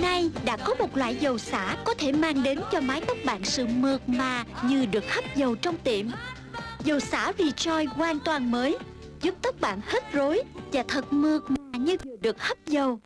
Nay đã có một loại dầu xả có thể mang đến cho mái tóc bạn sự mượt mà như được hấp dầu trong tiệm. Dầu xả Rejoice hoàn toàn mới, giúp tóc bạn hết rối và thật mượt mà như vừa được hấp dầu.